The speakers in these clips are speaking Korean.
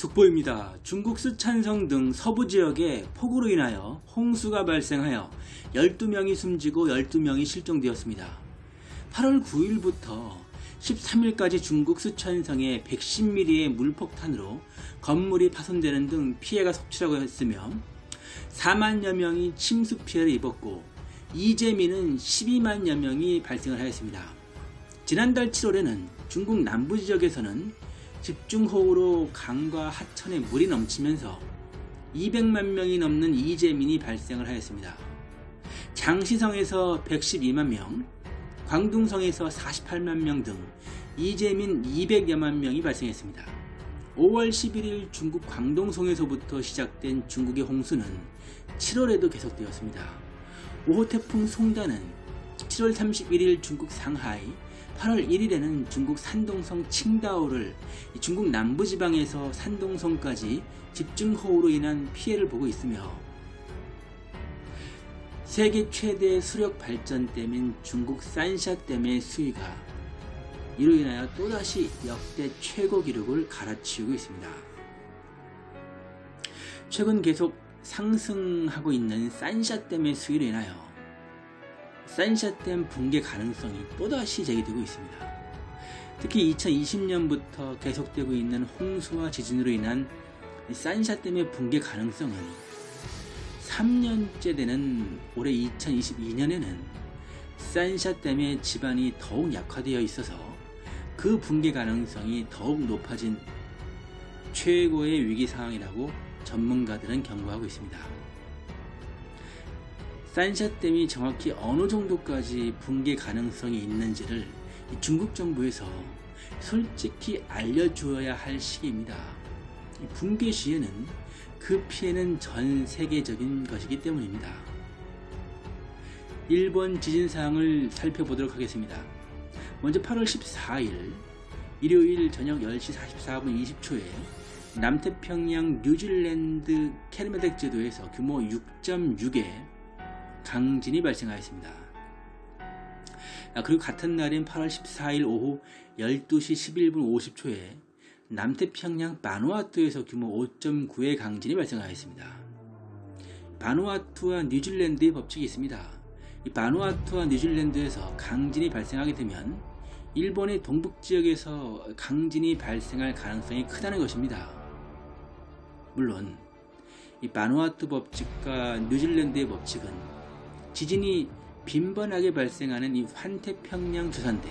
속보입니다. 중국 쓰촨성 등 서부 지역에 폭우로 인하여 홍수가 발생하여 12명이 숨지고 12명이 실종되었습니다. 8월 9일부터 13일까지 중국 쓰촨성에 110mm의 물폭탄으로 건물이 파손되는 등 피해가 속출하고 했으며 4만여 명이 침수 피해를 입었고 이재민은 12만여 명이 발생을 하였습니다. 지난달 7월에는 중국 남부 지역에서는 집중호우로 강과 하천에 물이 넘치면서 200만 명이 넘는 이재민이 발생을 하였습니다. 장시성에서 112만 명, 광둥성에서 48만 명 등 이재민 200여만 명이 발생했습니다. 5월 11일 중국 광동성에서부터 시작된 중국의 홍수는 7월에도 계속되었습니다. 5호 태풍 송단은 7월 31일 중국 상하이, 8월 1일에는 중국 산동성 칭다오를 중국 남부지방에서 산동성까지 집중호우로 인한 피해를 보고 있으며 세계 최대 수력 발전댐인 중국 산샤댐의 수위가 이로 인하여 또다시 역대 최고 기록을 갈아치우고 있습니다. 최근 계속 상승하고 있는 산샤댐의 수위로 인하여 산샤댐 붕괴 가능성이 또다시 제기되고 있습니다. 특히 2020년부터 계속되고 있는 홍수와 지진으로 인한 산샤댐의 붕괴 가능성은 3년째 되는 올해 2022년에는 산샤댐의 지반이 더욱 약화되어 있어서 그 붕괴 가능성이 더욱 높아진 최고의 위기 상황이라고 전문가들은 경고하고 있습니다. 산샤댐이 정확히 어느 정도까지 붕괴 가능성이 있는지를 중국 정부에서 솔직히 알려주어야 할 시기입니다. 붕괴 시에는 그 피해는 전 세계적인 것이기 때문입니다. 일본 지진 사항을 살펴보도록 하겠습니다. 먼저 8월 14일 일요일 저녁 10시 44분 20초에 남태평양 뉴질랜드 캐르메덱 제도에서 규모 6.6의 강진이 발생하였습니다. 아, 그리고 같은 날인 8월 14일 오후 12시 11분 50초에 남태평양 바누아투에서 규모 5.9의 강진이 발생하였습니다. 바누아투와 뉴질랜드의 법칙이 있습니다. 이 바누아투와 뉴질랜드에서 강진이 발생하게 되면 일본의 동북 지역에서 강진이 발생할 가능성이 크다는 것입니다. 물론 이 바누아투 법칙과 뉴질랜드의 법칙은 지진이 빈번하게 발생하는 이 환태평양 주산대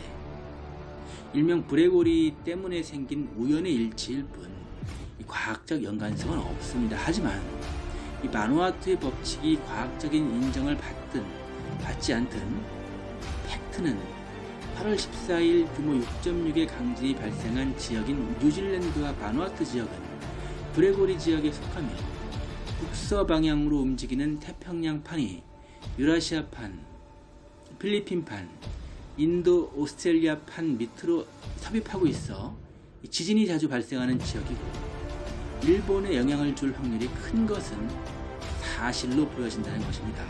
일명 브레고리 때문에 생긴 우연의 일치일 뿐 과학적 연관성은 없습니다. 하지만 이 바누아투의 법칙이 과학적인 인정을 받든 받지 않든 팩트는 8월 14일 규모 6.6의 강진이 발생한 지역인 뉴질랜드와 바누아투 지역은 불의 고리 지역에 속하며 북서 방향으로 움직이는 태평양판이 유라시아판, 필리핀판, 인도, 오스트레일리아판 밑으로 섭입하고 있어 지진이 자주 발생하는 지역이고 일본에 영향을 줄 확률이 큰 것은 사실로 보여진다는 것입니다.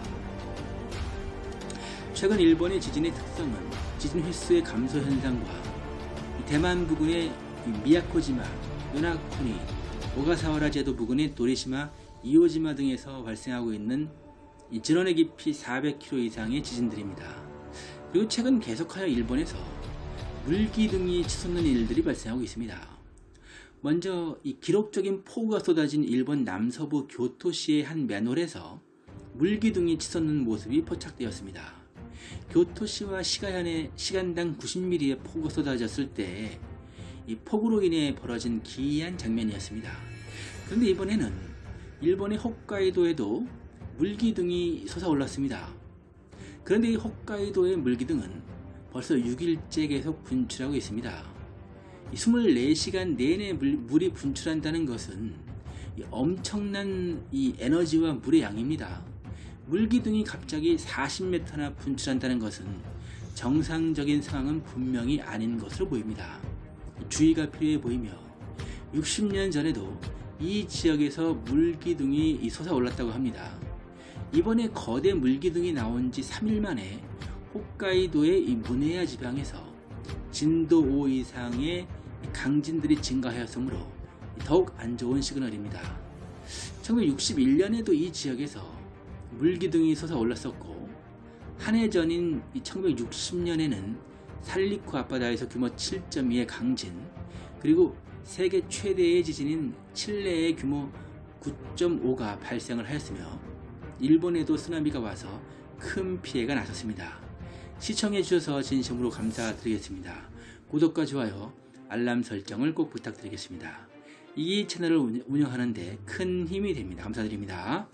최근 일본의 지진의 특성은 지진 횟수의 감소 현상과 대만 부근의 미야코지마, 요나코니, 오가사와라 제도 부근의 도리시마, 이오지마 등에서 발생하고 있는 진원의 깊이 400km 이상의 지진들입니다. 그리고 최근 계속하여 일본에서 물기둥이 치솟는 일들이 발생하고 있습니다. 먼저 이 기록적인 폭우가 쏟아진 일본 남서부 교토시의 한 맨홀에서 물기둥이 치솟는 모습이 포착되었습니다. 교토시와 시가현에 시간당 90mm의 폭우가 쏟아졌을 때 이 폭우로 인해 벌어진 기이한 장면이었습니다. 그런데 이번에는 일본의 홋카이도에도 물기둥이 솟아올랐습니다. 그런데 이 홋카이도의 물기둥은 벌써 6일째 계속 분출하고 있습니다. 24시간 내내 물, 이 분출한다는 것은 엄청난 이 에너지와 물의 양입니다. 물기둥이 갑자기 40m나 분출한다는 것은 정상적인 상황은 분명히 아닌 것으로 보입니다. 주의가 필요해 보이며 60년 전에도 이 지역에서 물기둥이 솟아올랐다고 합니다. 이번에 거대 물기둥이 나온 지 3일 만에 홋카이도의 이 무네야 지방에서 진도 5 이상의 강진들이 증가하였으므로 더욱 안 좋은 시그널입니다. 1961년에도 이 지역에서 물기둥이 솟아올랐었고 한 해 전인 1960년에는 살리쿠 앞바다에서 규모 7.2의 강진 그리고 세계 최대의 지진인 칠레의 규모 9.5가 발생을 하였으며 일본에도 쓰나미가 와서 큰 피해가 났었습니다. 시청해 주셔서 진심으로 감사드리겠습니다. 구독과 좋아요, 알람 설정을 꼭 부탁드리겠습니다. 이 채널을 운영하는데 큰 힘이 됩니다. 감사드립니다.